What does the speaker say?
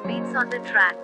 beats on the track.